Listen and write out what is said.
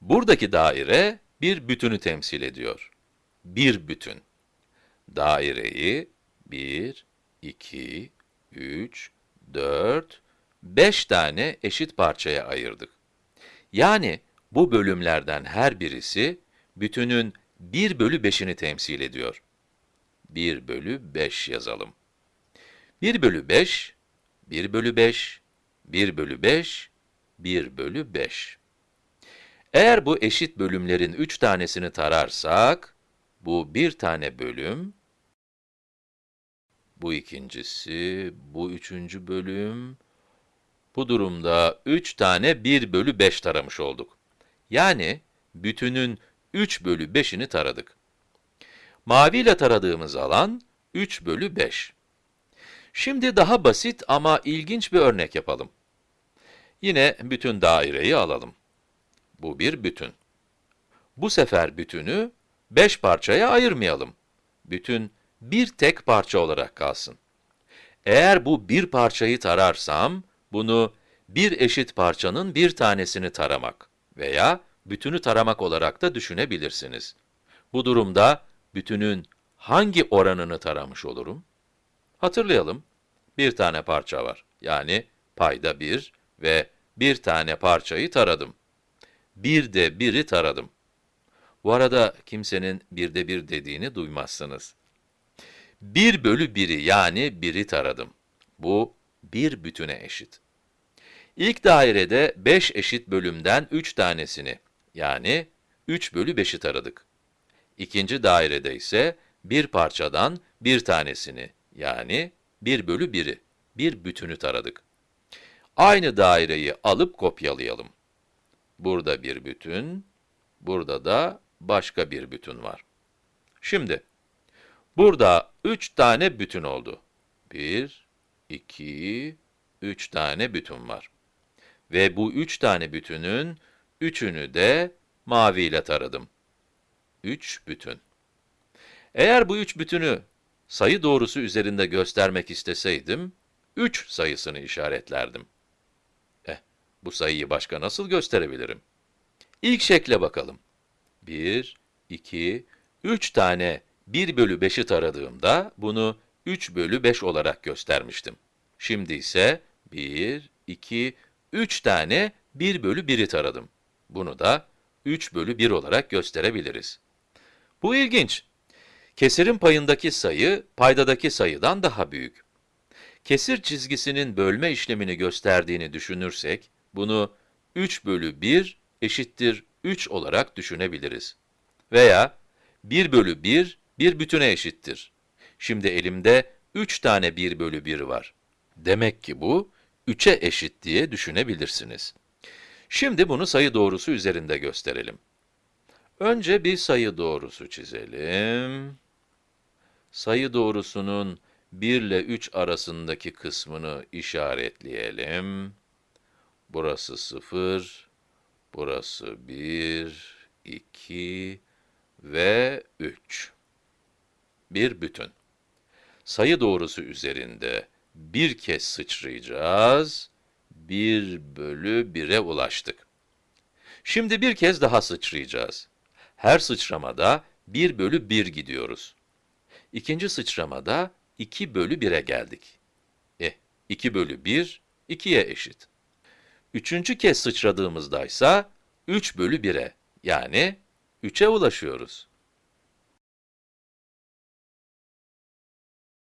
Buradaki daire bir bütünü temsil ediyor. Bir bütün. Daireyi 1, 2, 3, 4, 5 tane eşit parçaya ayırdık. Yani bu bölümlerden her birisi bütünün 1 bölü 5'ini temsil ediyor. 1 bölü 5 yazalım. 1 bölü 5, 1 bölü 5, 1 bölü 5, 1 bölü 5. Eğer bu eşit bölümlerin 3 tanesini tararsak, bu bir tane bölüm, bu ikincisi, bu üçüncü bölüm, bu durumda 3 tane 1 bölü 5 taramış olduk. Yani bütünün 3 bölü 5'ini taradık. Maviyle taradığımız alan 3 bölü 5. Şimdi daha basit ama ilginç bir örnek yapalım. Yine bütün daireyi alalım. Bu bir bütün. Bu sefer bütünü 5 parçaya ayırmayalım. Bütün bir tek parça olarak kalsın. Eğer bu bir parçayı tararsam, bunu bir eşit parçanın bir tanesini taramak veya bütünü taramak olarak da düşünebilirsiniz. Bu durumda bütünün hangi oranını taramış olurum? Hatırlayalım. Bir tane parça var. Yani payda 1 ve bir tane parçayı taradım. Bir de biri taradım. Bu arada kimsenin bir de bir dediğini duymazsınız. 1 bölü 1'i yani 1'i taradım. Bu bir bütüne eşit. İlk dairede 5 eşit bölümden 3 tanesini, yani 3 bölü 5'i taradık. İkinci dairede ise bir parçadan bir tanesini, yani 1 bölü 1'i, bir bütünü taradık. Aynı daireyi alıp kopyalayalım. Burada bir bütün, burada da başka bir bütün var. Şimdi, burada 3 tane bütün oldu. 1, 2, 3 tane bütün var. Ve bu 3 tane bütünün üçünü de maviyle taradım. 3 bütün. Eğer bu üç bütünü sayı doğrusu üzerinde göstermek isteseydim, 3 sayısını işaretlerdim. Bu sayıyı başka nasıl gösterebilirim? İlk şekle bakalım. 1, 2, 3 tane 1 bölü 5'i taradığımda bunu 3 bölü 5 olarak göstermiştim. Şimdi ise 1, 2, 3 tane 1 bölü 1'i taradım. Bunu da 3 bölü 1 olarak gösterebiliriz. Bu ilginç. Kesirin payındaki sayı, paydadaki sayıdan daha büyük. Kesir çizgisinin bölme işlemini gösterdiğini düşünürsek, bunu 3 bölü 1 eşittir 3 olarak düşünebiliriz. Veya 1 bölü 1, bir bütüne eşittir. Şimdi elimde 3 tane 1 bölü 1 var. Demek ki bu, 3'e eşit diye düşünebilirsiniz. Şimdi bunu sayı doğrusu üzerinde gösterelim. Önce bir sayı doğrusu çizelim. Sayı doğrusunun 1 ile 3 arasındaki kısmını işaretleyelim. Burası 0, burası 1, 2 ve 3. Bir bütün. Sayı doğrusu üzerinde bir kez sıçrayacağız, 1 bölü 1'e ulaştık. Şimdi bir kez daha sıçrayacağız. Her sıçramada 1 bölü 1 gidiyoruz. İkinci sıçramada 2 bölü 1'e geldik. Eh, 2 bölü 1, 2'ye eşit. Üçüncü kez sıçradığımızda ise 3 bölü 1'e, yani 3'e ulaşıyoruz.